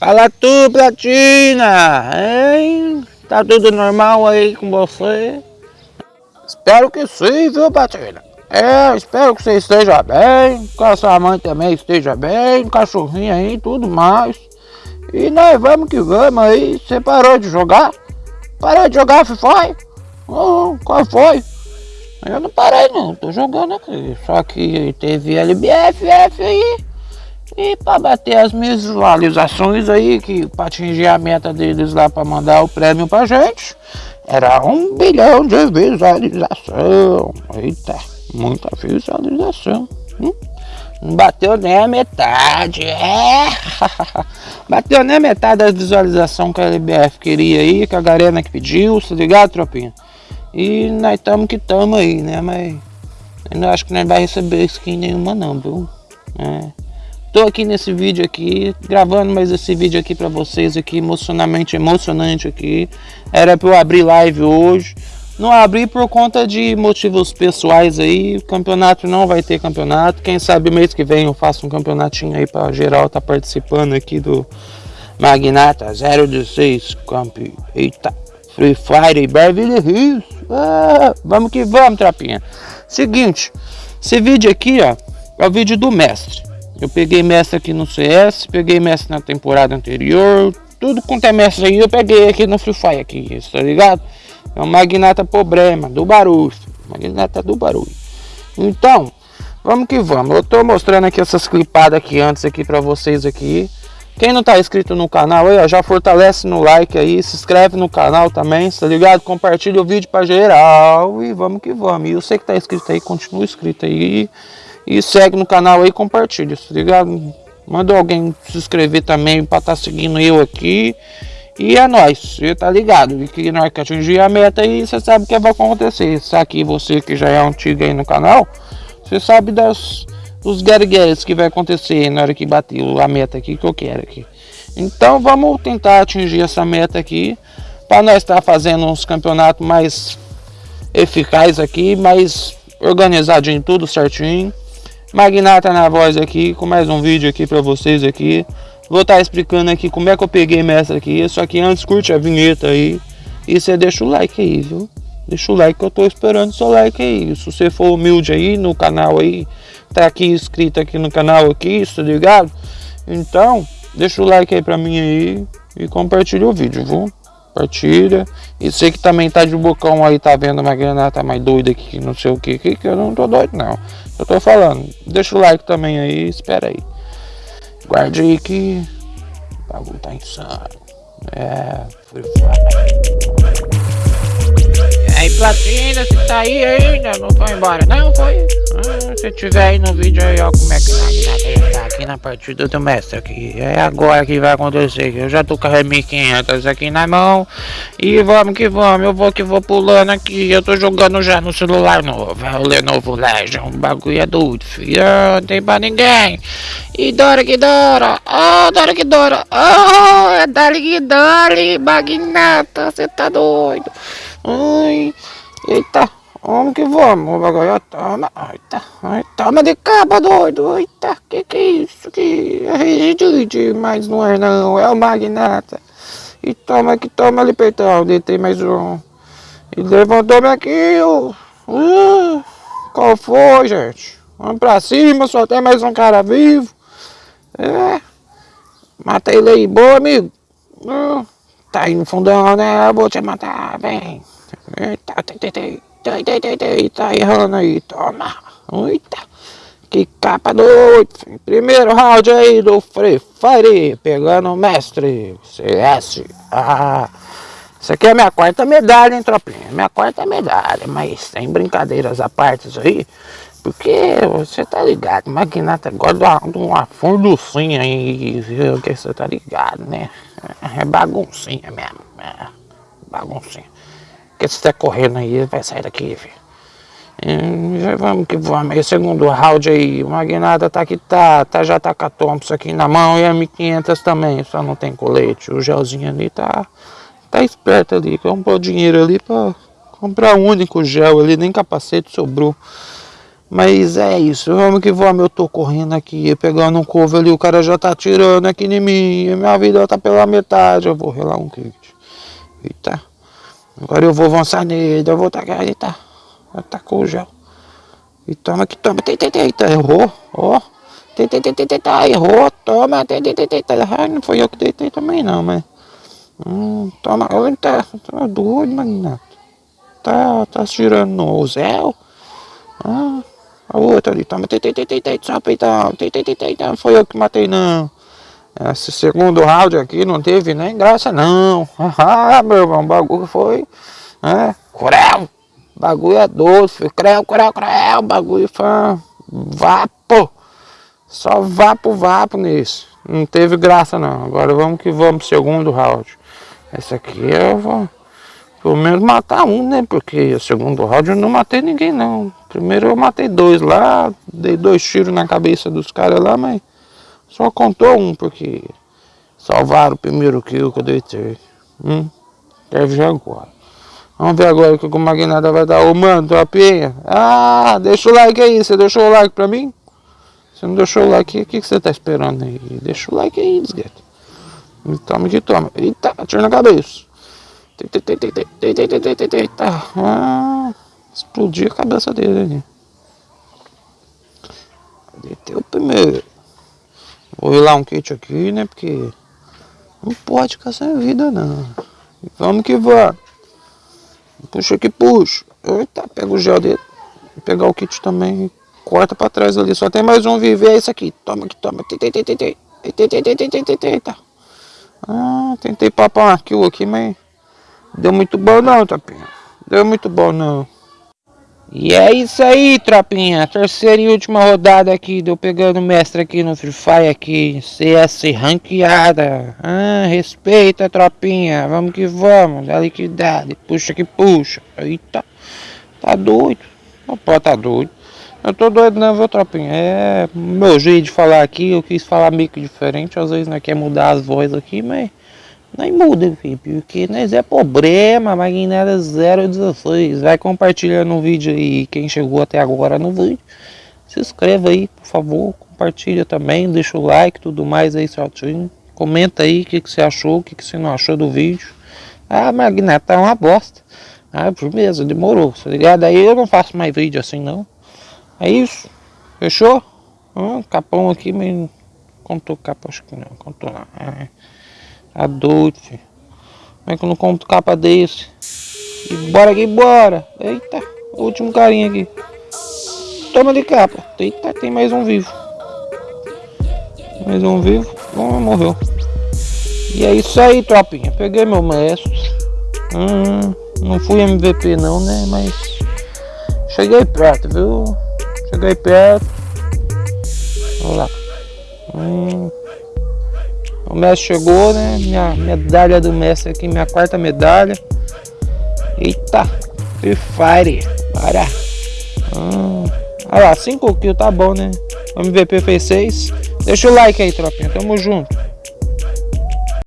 Fala tu, Platina! Hein? Tá tudo normal aí com você? Espero que sim, viu, Platina? É, espero que você esteja bem, que a sua mãe também esteja bem, cachorrinho aí, tudo mais. E nós vamos que vamos aí. Você parou de jogar? Parou de jogar FIFA? Oh, qual foi? Eu não parei não, tô jogando aqui. Só que teve LBFF aí. E para bater as visualizações aí, que para atingir a meta deles lá para mandar o prêmio pra gente, era um bilhão de visualização. Eita, muita visualização. Hum? Não bateu nem a metade. É. bateu nem a metade das visualizações que a LBF queria aí, que a Garena que pediu, se ligado, tropinha? E nós estamos que estamos aí, né? Mas eu não acho que nós vai receber skin nenhuma não, viu? É. Tô aqui nesse vídeo aqui, gravando mais esse vídeo aqui para vocês aqui, emocionalmente emocionante aqui. Era para eu abrir live hoje. Não abri por conta de motivos pessoais aí. Campeonato não vai ter campeonato. Quem sabe mês que vem eu faço um campeonatinho aí para geral tá participando aqui do Magnata 016 Camp. Eita, Free Fire Beverly Hills. Ah, vamos que vamos, trapinha. Seguinte, esse vídeo aqui, ó, é o vídeo do mestre. Eu peguei mestre aqui no CS, peguei mestre na temporada anterior, tudo quanto é mestre aí eu peguei aqui no Free Fire aqui, tá ligado? É o Magnata Problema, do barulho, Magnata do barulho. Então, vamos que vamos. Eu tô mostrando aqui essas clipadas aqui antes aqui pra vocês aqui. Quem não tá inscrito no canal aí, ó, já fortalece no like aí, se inscreve no canal também, tá ligado? Compartilha o vídeo pra geral e vamos que vamos. E você que tá inscrito aí, continua inscrito aí. E segue no canal aí compartilha, tá ligado? Manda alguém se inscrever também estar tá seguindo eu aqui. E é nóis, você tá ligado? E que nós que atingir a meta aí, você sabe o que vai acontecer. Isso aqui, você que já é antigo aí no canal, você sabe das, dos guergueres que vai acontecer na hora que bater a meta aqui que eu quero aqui. Então vamos tentar atingir essa meta aqui. Para nós estar tá fazendo uns campeonatos mais eficazes aqui, mais organizadinho, tudo certinho. Magnata na voz aqui, com mais um vídeo aqui pra vocês aqui. Vou estar tá explicando aqui como é que eu peguei mestre aqui. Só que antes curte a vinheta aí. E você deixa o like aí, viu? Deixa o like que eu tô esperando seu like aí. Se você for humilde aí no canal aí, tá aqui inscrito aqui no canal aqui, tá ligado? Então, deixa o like aí pra mim aí e compartilha o vídeo, viu? Compartilha. E você que também tá de bocão aí, tá vendo uma granata mais doida aqui, não sei o que, que eu não tô doido não. Eu tô falando. Deixa o like também aí, espera aí. Guarde aí que o bagulho tá insano. É, foi aí, Platina, você tá aí ainda? Não foi embora? Não, foi? Ah, se tiver aí no vídeo aí, ó, como é que tá, tá na partida do mestre aqui. É agora que vai acontecer. Eu já tô com a 1500 aqui na mão. E vamos que vamos, eu vou que vou pulando aqui. Eu tô jogando já no celular novo. É o Lenovo Legion. O bagulho é doido, filho. Não tem pra ninguém. E Dora que Dora. Oh, Dora que Dora. Oh, é Dali que Dali. Magnata, você tá doido. Ai, eita. Vamos que vamos, bagulho, toma, eita, toma de capa, doido, eita, que que é isso, que é rigidite, mas não é não, é o magnata, e toma que toma ali, peitão, deitei mais um, e levantou-me aqui, uh, uh, qual foi, gente, vamos pra cima, só tem mais um cara vivo, é, mata ele aí, boa, amigo, uh, tá aí no fundão, né, eu vou te matar, vem, eita, dei, dei, dei, tá errando aí, toma. Eita, que capa doido. Primeiro round aí do Free Fire, pegando o mestre, CS. Ah, isso aqui é minha quarta medalha, hein, tropinha? Minha quarta medalha, mas sem brincadeiras à parte aí. Porque você tá ligado, Magnata gosta de uma funducinha aí, viu? Que você tá ligado, né? É baguncinha mesmo, é baguncinha. Se você correndo aí, vai sair daqui, filho. E vamos que vamos. Aí, segundo round aí, o Magnata tá que tá, tá, já tá com a Thompson aqui na mão e a M500 também, só não tem colete. O gelzinho ali tá, tá esperto ali, comprou dinheiro ali pra comprar o um único gel ali, nem capacete sobrou. Mas é isso, vamos que vamos, eu tô correndo aqui, pegando um couve ali, o cara já tá tirando aqui em mim, minha vida tá pela metade, eu vou relar um kit. Eita, agora eu vou avançar nele, eu vou tacar, eita, atacou o gel. E toma que toma, eita, eita, eita, errou, ó, eita, eita, eita, eita, errou, toma, eita, eita, eita, eita, não foi eu que deitei também não, mas... Hum, toma, eita, tá doido, Magnato. Tá, tá tirando no Zé? Ah, a outra ali, toma, tei, tei, só peitão, tei, tei, tei, tei, não foi eu que matei não. Esse segundo round aqui não teve nem graça não. Ah, meu irmão, o bagulho foi, né, creu, bagulho é doce, foi creu, creu, creu, bagulho foi vapo, só vapo, vapo nisso. Não teve graça não, agora vamos que vamos segundo round. Esse aqui eu vou pelo menos matar um, né? Porque o segundo round eu não matei ninguém não. Primeiro eu matei dois lá, dei dois tiros na cabeça dos caras lá, mas só contou um, porque salvaram o primeiro kill que eu dei ter. Hum? Deve já agora. Vamos ver agora o que o Magnata vai dar. Ô mano, tropinha. Ah, deixa o like aí. Você deixou o like pra mim? Você não deixou o like, o que, que você tá esperando aí? Deixa o like aí, desgueta. Toma que toma. Eita, atira na cabeça. Eita. Ah, explodiu a cabeça dele ali. Deteu o primeiro. Vou lá um kit aqui, né? Porque não pode ficar sem vida, não. Vamos que vamos. Puxa que puxa. Eita, pega o gel dele. Vou pegar o kit também. Corta pra trás ali. Só tem mais um viver. É esse aqui. Toma aqui, toma. Eita. Ah, tentei papar um kill aqui, mas deu muito bom não, tropinha. Deu muito bom não. E é isso aí, tropinha. Terceira e última rodada aqui. Deu pegando mestre aqui no Free Fire aqui. CS ranqueada. Ah, respeita, tropinha. Vamos que vamos. Dá liquidade. Puxa que puxa. Eita. Tá doido. Não pode tá doido. Eu tô doido não, viu, tropinha? É meu jeito de falar aqui, eu quis falar meio que diferente, às vezes não é quer mudar as vozes aqui, mas nem muda, filho, porque nós é problema, Magnera 016. Vai compartilhando o vídeo aí, quem chegou até agora no vídeo. Se inscreva aí, por favor, compartilha também, deixa o like, tudo mais aí certinho. Comenta aí o que, que você achou, o que, que você não achou do vídeo. Ah, Magneta é uma bosta. Ah, firmeza, demorou, tá ligado? Aí eu não faço mais vídeo assim não. É isso. Fechou? Hum, capão aqui, mas contou capa, acho que não. Contou não. É. Filho. Como é que eu não compro capa desse? E bora aqui, bora. Eita, último carinha aqui. Toma de capa. Eita, tem mais um vivo. Mais um vivo. Bom, morreu. E é isso aí, tropinha. Peguei meu mestre. Hum, não fui MVP não, né? Mas cheguei perto, viu? Cheguei perto. Vamos lá. Hum. O mestre chegou, né? Minha medalha do mestre aqui, minha quarta medalha. Eita, Free Fire. Para. Hum. Olha lá, 5 kills, tá bom, né? MVP fez 6. Deixa o like aí, tropinha. Tamo junto.